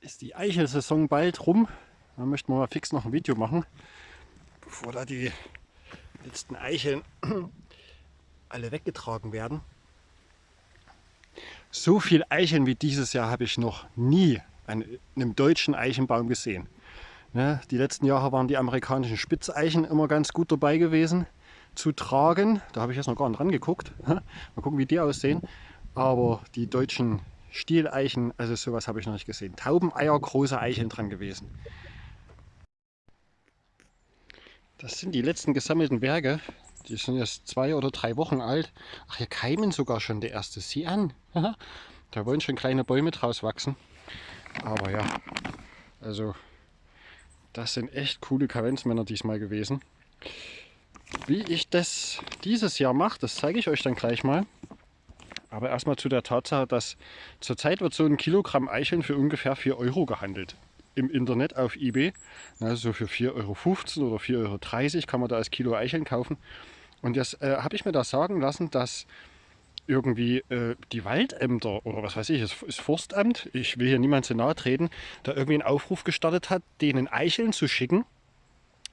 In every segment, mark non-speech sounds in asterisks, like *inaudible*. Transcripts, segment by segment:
ist die Eichelsaison bald rum. Da möchten wir mal fix noch ein Video machen, bevor da die letzten Eicheln *clears throat* alle weggetragen werden. So viel Eicheln wie dieses Jahr habe ich noch nie an einem deutschen Eichenbaum gesehen. Ja, die letzten Jahre waren die amerikanischen Spitzeichen immer ganz gut dabei gewesen zu tragen. Da habe ich jetzt noch gar nicht rangeguckt. *laughs* Mal gucken, wie die aussehen. Aber die deutschen Stieleichen, also sowas habe ich noch nicht gesehen. Taubeneier, große Eicheln dran gewesen. Das sind die letzten gesammelten Werke. Die sind jetzt zwei oder drei Wochen alt. Ach, hier keimen sogar schon der erste. Sieh an. da wollen schon kleine Bäume draus wachsen. Aber ja, also das sind echt coole Kavenzmänner diesmal gewesen. Wie ich das dieses Jahr mache, das zeige ich euch dann gleich mal. Aber erstmal zu der Tatsache, dass zurzeit wird so ein Kilogramm Eicheln für ungefähr 4 Euro gehandelt. Im Internet auf Ebay. Also für 4,15 Euro oder 4,30 Euro kann man da als Kilo Eicheln kaufen. Und jetzt äh, habe ich mir da sagen lassen, dass irgendwie äh, die Waldämter oder was weiß ich, es ist Forstamt, ich will hier niemand zu nahe treten, da irgendwie einen Aufruf gestartet hat, denen Eicheln zu schicken.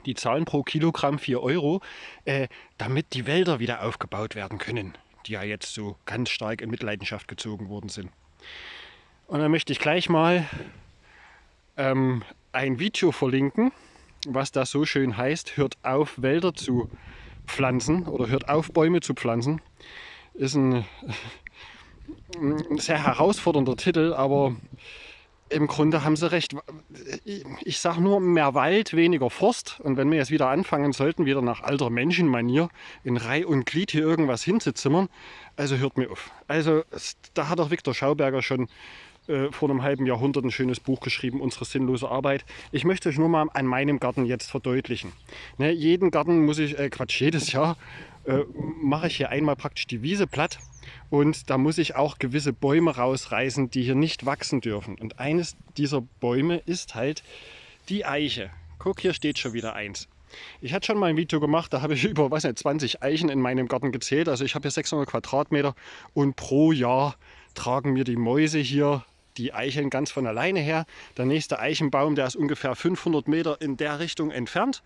Die zahlen pro Kilogramm 4 Euro, äh, damit die Wälder wieder aufgebaut werden können die ja jetzt so ganz stark in Mitleidenschaft gezogen worden sind. Und dann möchte ich gleich mal ähm, ein Video verlinken, was da so schön heißt, hört auf Wälder zu pflanzen oder hört auf Bäume zu pflanzen. Ist ein, *laughs* ein sehr herausfordernder Titel, aber im Grunde haben sie recht. Ich sage nur mehr Wald, weniger Forst. Und wenn wir jetzt wieder anfangen sollten, wieder nach alter Menschenmanier in Reih und Glied hier irgendwas hinzuzimmern, also hört mir auf. Also da hat auch Viktor Schauberger schon äh, vor einem halben Jahrhundert ein schönes Buch geschrieben, Unsere sinnlose Arbeit. Ich möchte euch nur mal an meinem Garten jetzt verdeutlichen. Ne, jeden Garten muss ich, äh, Quatsch, jedes Jahr äh, mache ich hier einmal praktisch die Wiese platt und da muss ich auch gewisse Bäume rausreißen, die hier nicht wachsen dürfen. Und eines dieser Bäume ist halt die Eiche. Guck, hier steht schon wieder eins. Ich hatte schon mal ein Video gemacht, da habe ich *laughs* über was nicht, 20 Eichen in meinem Garten gezählt. Also ich habe hier 600 Quadratmeter und pro Jahr tragen mir die Mäuse hier die Eicheln ganz von alleine her. Der nächste Eichenbaum, der ist ungefähr 500 Meter in der Richtung entfernt.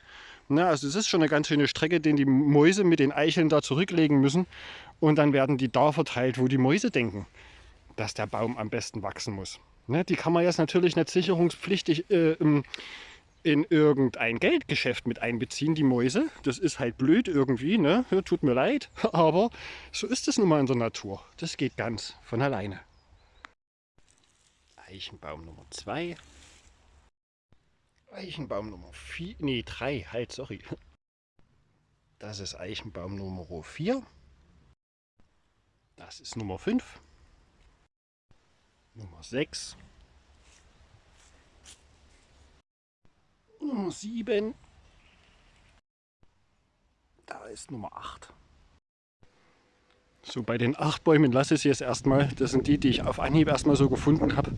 Na, also es ist schon eine ganz schöne Strecke, den die Mäuse mit den Eicheln da zurücklegen müssen. Und dann werden die da verteilt, wo die Mäuse denken, dass der Baum am besten wachsen muss. Ne, die kann man jetzt natürlich nicht sicherungspflichtig äh, in irgendein Geldgeschäft mit einbeziehen, die Mäuse. Das ist halt blöd irgendwie, ne? tut mir leid, *laughs* aber so ist es nun mal in der Natur. Das geht ganz von alleine. Eichenbaum Nummer 2. Eichenbaum Nummer 4, nee 3, halt, sorry. Das ist Eichenbaum Nummer 4. Das ist Nummer 5. Nummer 6. Nummer 7. Da ist Nummer 8. So, bei den 8 Bäumen lasse ich es jetzt erstmal. Das sind die, die ich auf Anhieb erstmal so gefunden habe.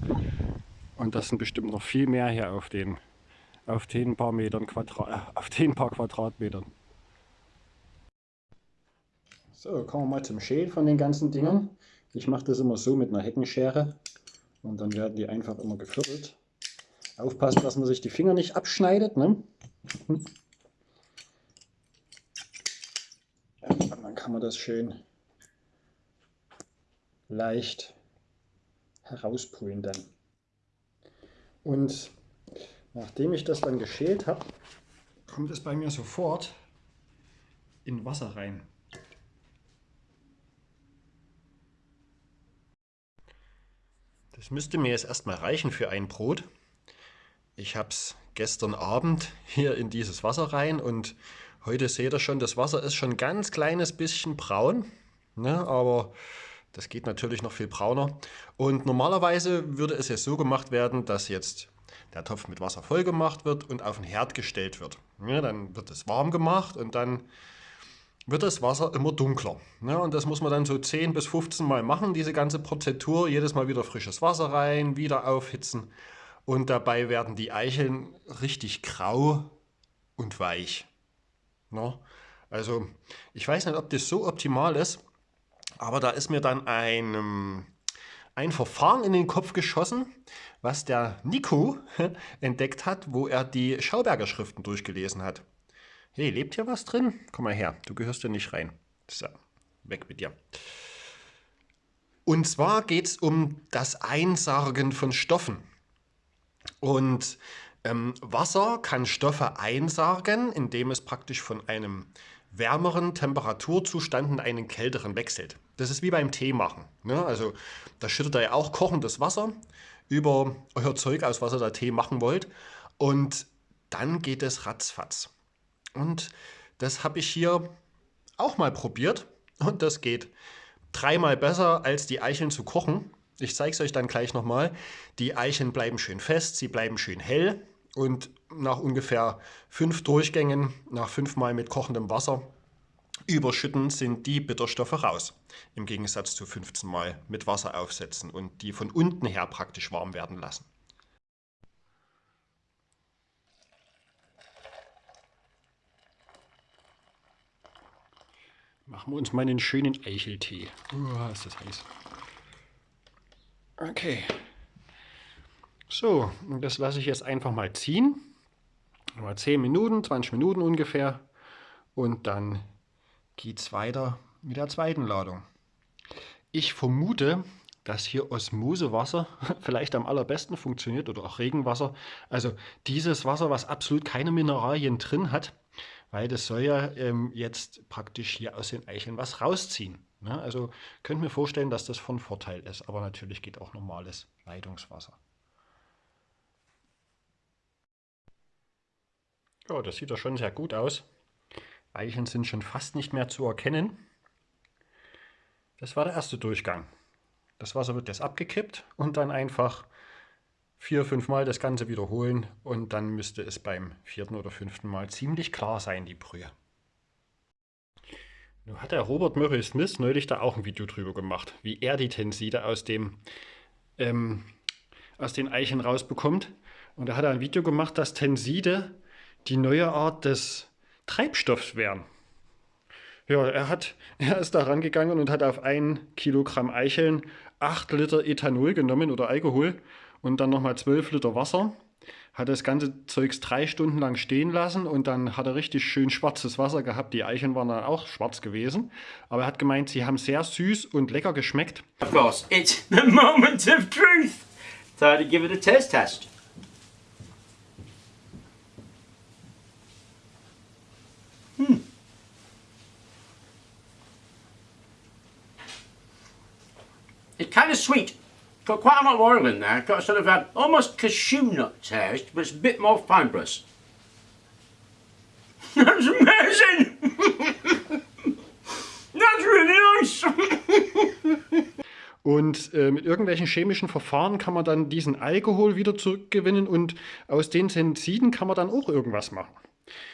Und das sind bestimmt noch viel mehr hier auf den, auf den paar Metern Quadrat, äh, auf den paar Quadratmetern. So, kommen wir mal zum Schälen von den ganzen Dingern. Ich mache das immer so mit einer Heckenschere und dann werden die einfach immer geviertelt. Aufpassen, dass man sich die Finger nicht abschneidet. Ne? Ja, dann kann man das schön leicht herauspulen dann. Und nachdem ich das dann geschält habe, kommt es bei mir sofort in Wasser rein. Das müsste mir jetzt erstmal reichen für ein Brot. Ich habe es gestern Abend hier in dieses Wasser rein und heute seht ihr schon, das Wasser ist schon ein ganz kleines bisschen braun, ne, aber das geht natürlich noch viel brauner. Und normalerweise würde es jetzt so gemacht werden, dass jetzt der Topf mit Wasser voll gemacht wird und auf den Herd gestellt wird. Ja, dann wird es warm gemacht und dann wird das Wasser immer dunkler. Ja, und das muss man dann so 10 bis 15 Mal machen, diese ganze Prozedur. Jedes Mal wieder frisches Wasser rein, wieder aufhitzen. Und dabei werden die Eicheln richtig grau und weich. Ja, also ich weiß nicht, ob das so optimal ist, aber da ist mir dann ein, ein Verfahren in den Kopf geschossen, was der Nico entdeckt hat, wo er die Schauberger Schriften durchgelesen hat. Hey, lebt hier was drin? Komm mal her, du gehörst ja nicht rein. So, weg mit dir. Und zwar geht es um das Einsargen von Stoffen. Und ähm, Wasser kann Stoffe einsargen, indem es praktisch von einem wärmeren Temperaturzustand in einen kälteren wechselt. Das ist wie beim Tee machen. Ne? Also da schüttet ihr ja auch kochendes Wasser über euer Zeug aus, was ihr da Tee machen wollt. Und dann geht es ratzfatz. Und das habe ich hier auch mal probiert. Und das geht dreimal besser, als die Eicheln zu kochen. Ich zeige es euch dann gleich nochmal. Die Eicheln bleiben schön fest, sie bleiben schön hell. Und nach ungefähr fünf Durchgängen, nach fünfmal mit kochendem Wasser, überschütten, sind die Bitterstoffe raus. Im Gegensatz zu 15 Mal mit Wasser aufsetzen und die von unten her praktisch warm werden lassen. Machen wir uns mal einen schönen Eicheltee. Uh, ist das heiß. Okay. So, das lasse ich jetzt einfach mal ziehen. Mal 10 Minuten, 20 Minuten ungefähr. Und dann geht es weiter mit der zweiten Ladung. Ich vermute, dass hier Osmosewasser *laughs* vielleicht am allerbesten funktioniert oder auch Regenwasser. Also dieses Wasser, was absolut keine Mineralien drin hat, weil das soll ja ähm, jetzt praktisch hier aus den Eicheln was rausziehen. Ne? Also könnt mir vorstellen, dass das von Vorteil ist, aber natürlich geht auch normales Leitungswasser. Ja, das sieht doch schon sehr gut aus. Eicheln sind schon fast nicht mehr zu erkennen. Das war der erste Durchgang. Das Wasser wird jetzt abgekippt und dann einfach vier, fünf Mal das Ganze wiederholen und dann müsste es beim vierten oder fünften Mal ziemlich klar sein, die Brühe. Nun hat der Robert Murray Smith neulich da auch ein Video drüber gemacht, wie er die Tenside aus, dem, ähm, aus den Eichen rausbekommt. Und da hat er ein Video gemacht, dass Tenside die neue Art des Treibstoffs wären. Ja, er, hat, er ist da rangegangen und hat auf ein Kilogramm Eicheln 8 Liter Ethanol genommen oder Alkohol und dann nochmal 12 Liter Wasser. Hat das ganze Zeugs drei Stunden lang stehen lassen und dann hat er richtig schön schwarzes Wasser gehabt. Die Eicheln waren dann auch schwarz gewesen. Aber er hat gemeint, sie haben sehr süß und lecker geschmeckt. Of course, it's the moment of truth. Thought I'd give it a taste test. Hmm. It's kind of sweet. Got quite a lot of oil in there. Got sort of a, almost cashew nut taste, but it's a bit more fibrous. *laughs* That's amazing! *laughs* That's really nice! *laughs* Und äh, mit irgendwelchen chemischen Verfahren kann man dann diesen Alkohol wieder zurückgewinnen und aus den Tensiden kann man dann auch irgendwas machen.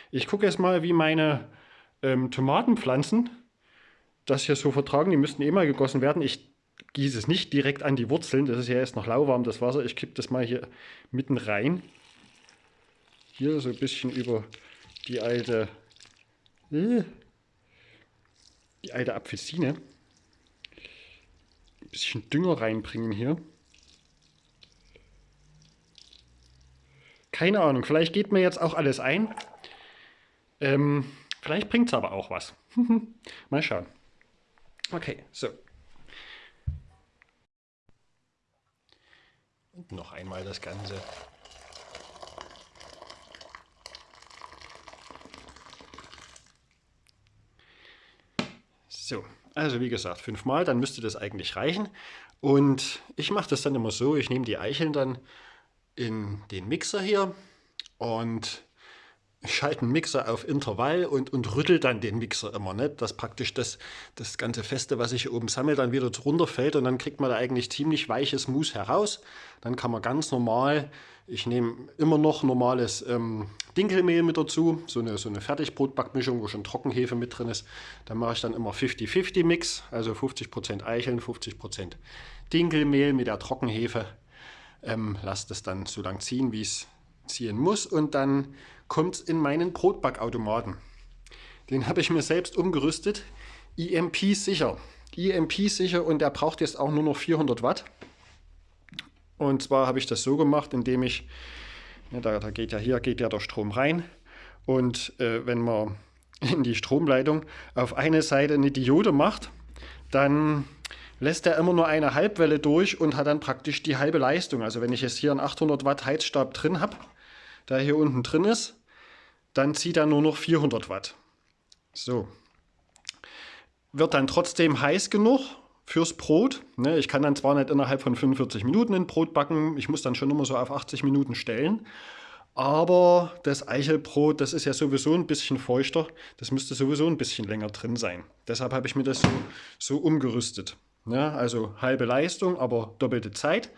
Ich gucke jetzt mal, wie meine ähm, Tomatenpflanzen das hier so vertragen. Die müssten eh mal gegossen werden. Ich gieße es nicht direkt an die Wurzeln. Das ist ja jetzt noch lauwarm, das Wasser. Ich kippe das mal hier mitten rein. Hier so ein bisschen über die alte, äh, die alte Apfelsine. Ein bisschen Dünger reinbringen hier. Keine Ahnung, vielleicht geht mir jetzt auch alles ein. Ähm, vielleicht bringt es aber auch was. *laughs* mal schauen. Okay, so. Noch einmal das Ganze. So, also wie gesagt, fünfmal, dann müsste das eigentlich reichen. Und ich mache das dann immer so, ich nehme die Eicheln dann in den Mixer hier und schalte einen Mixer auf Intervall und, und rüttel dann den Mixer immer, ne? dass praktisch das, das ganze Feste, was sich oben sammelt, dann wieder runterfällt und dann kriegt man da eigentlich ziemlich weiches Mousse heraus. Dann kann man ganz normal, ich nehme immer noch normales ähm, Dinkelmehl mit dazu, so eine, so eine Fertigbrotbackmischung, wo schon Trockenhefe mit drin ist. Dann mache ich dann immer 50-50 Mix, also 50% Eicheln, 50% Dinkelmehl mit der Trockenhefe. Ähm, lasse das dann so lang ziehen, wie es ziehen muss und dann kommt es in meinen Brotbackautomaten. Den habe ich mir selbst umgerüstet. EMP sicher. EMP sicher und der braucht jetzt auch nur noch 400 Watt. Und zwar habe ich das so gemacht, indem ich, ja, da, da, geht ja hier geht ja der Strom rein. Und äh, wenn man *laughs* in die Stromleitung auf eine Seite eine Diode macht, dann lässt er immer nur eine Halbwelle durch und hat dann praktisch die halbe Leistung. Also wenn ich jetzt hier einen 800 Watt Heizstab drin habe, der hier unten drin ist, dann zieht er nur noch 400 Watt. So. Wird dann trotzdem heiß genug fürs Brot. Ne, ich kann dann zwar nicht innerhalb von 45 Minuten ein Brot backen, ich muss dann schon immer so auf 80 Minuten stellen. Aber das Eichelbrot, das ist ja sowieso ein bisschen feuchter. Das müsste sowieso ein bisschen länger drin sein. Deshalb habe ich mir das so, so umgerüstet. Ja, also halbe Leistung, aber doppelte Zeit.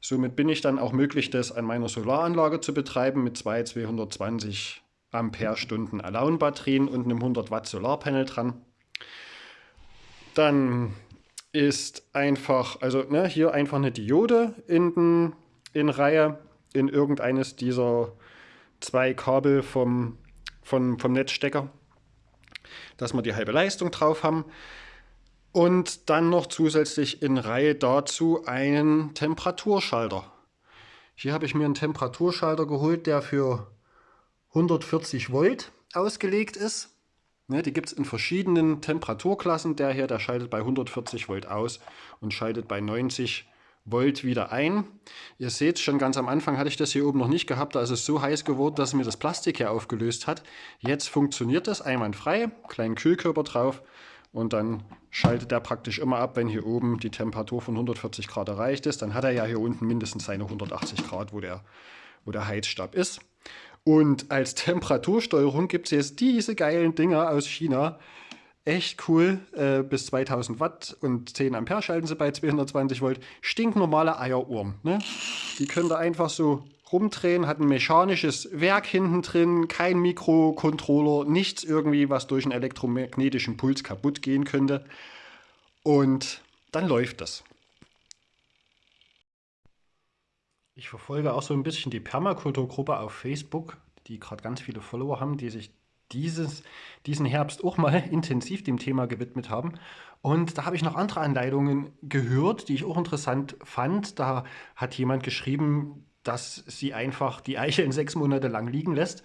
Somit bin ich dann auch möglich, das an meiner Solaranlage zu betreiben mit zwei 220 Ampere-Stunden Alone-Batterien und einem 100 Watt Solarpanel dran. Dann ist einfach, also ne, hier einfach eine Diode in, den, in Reihe in irgendeines dieser zwei Kabel vom, vom, vom Netzstecker, dass wir die halbe Leistung drauf haben. Und dann noch zusätzlich in Reihe dazu einen Temperaturschalter. Hier habe ich mir einen Temperaturschalter geholt, der für 140 Volt ausgelegt ist. Ne, die gibt es in verschiedenen Temperaturklassen. Der hier, der schaltet bei 140 Volt aus und schaltet bei 90 Volt wieder ein. Ihr seht schon ganz am Anfang hatte ich das hier oben noch nicht gehabt. Da ist es so heiß geworden, dass mir das Plastik hier aufgelöst hat. Jetzt funktioniert das einwandfrei. Kleinen Kühlkörper drauf und dann schaltet er praktisch immer ab, wenn hier oben die Temperatur von 140 Grad erreicht ist. Dann hat er ja hier unten mindestens seine 180 Grad, wo der, wo der Heizstab ist. Und als Temperatursteuerung gibt es jetzt diese geilen Dinger aus China. Echt cool, äh, bis 2000 Watt und 10 Ampere schalten sie bei 220 Volt. Stinknormale Eieruhren. Ne? Die könnt ihr einfach so rumdrehen, hat ein mechanisches Werk hinten drin, kein Mikrocontroller, nichts irgendwie, was durch einen elektromagnetischen Puls kaputt gehen könnte. Und dann läuft das. Ich verfolge auch so ein bisschen die Permakulturgruppe auf Facebook, die gerade ganz viele Follower haben, die sich dieses, diesen Herbst auch mal *laughs* intensiv dem Thema gewidmet haben. Und da habe ich noch andere Anleitungen gehört, die ich auch interessant fand. Da hat jemand geschrieben, dass sie einfach die Eicheln sechs Monate lang liegen lässt.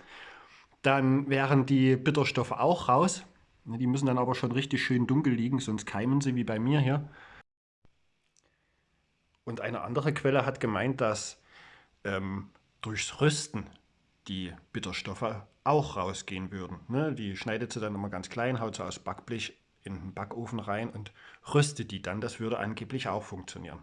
Dann wären die Bitterstoffe auch raus. Die müssen dann aber schon richtig schön dunkel liegen, sonst keimen sie wie bei mir hier. Und eine andere Quelle hat gemeint, dass ähm, durchs Rösten die Bitterstoffe auch rausgehen würden. Ne? Die schneidet sie dann immer ganz klein, haut sie aus Backblech in den Backofen rein und röstet die dann. Das würde angeblich auch funktionieren.